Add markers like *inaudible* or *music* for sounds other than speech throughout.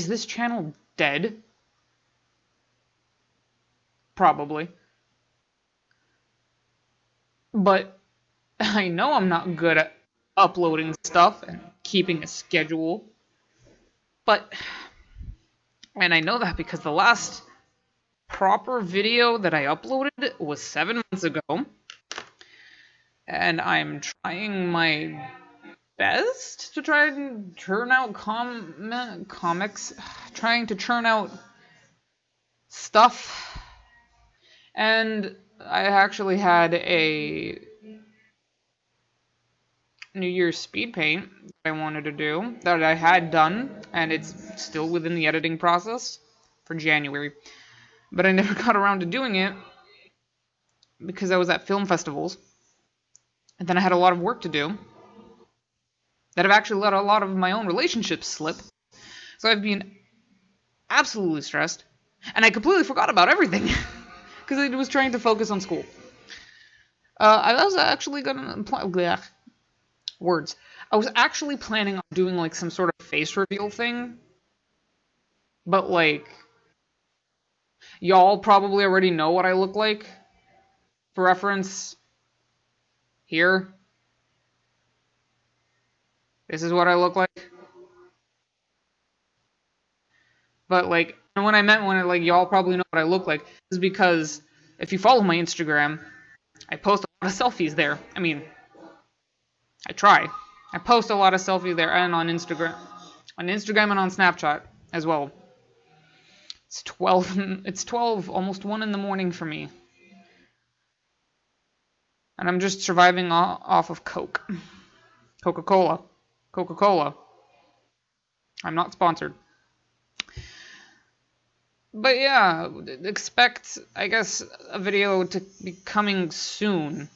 is this channel dead? Probably. But I know I'm not good at uploading stuff and keeping a schedule. But, and I know that because the last proper video that I uploaded was seven months ago. And I'm trying my best to try and turn out com comics, trying to churn out stuff. And I actually had a New Year's speed paint that I wanted to do that I had done, and it's still within the editing process for January. But I *laughs* never got around to doing it because I was at film festivals, and then I had a lot of work to do that have actually let a lot of my own relationships slip. So I've been absolutely stressed, and I completely forgot about everything *laughs* because I was trying to focus on school. Uh, I was actually gonna words. I was actually planning on doing like some sort of face reveal thing. But like y'all probably already know what I look like. For reference here. This is what I look like. But like when I meant when I, like y'all probably know what I look like is because if you follow my Instagram, I post a lot of selfies there. I mean, I try. I post a lot of selfies there and on Instagram, on Instagram and on Snapchat as well. It's 12 *laughs* it's 12 almost 1 in the morning for me. And I'm just surviving off of Coke. Coca-Cola. Coca-Cola. I'm not sponsored. But yeah, expect I guess a video to be coming soon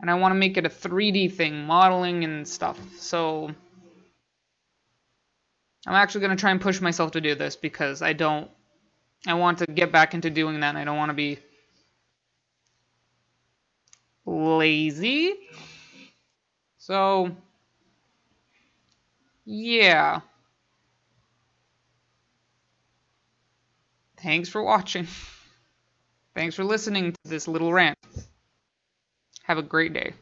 and I want to make it a 3D thing, modeling and stuff. So I'm actually going to try and push myself to do this because I don't I want to get back into doing that and I don't want to be lazy. So yeah. Thanks for watching. Thanks for listening to this little rant. Have a great day.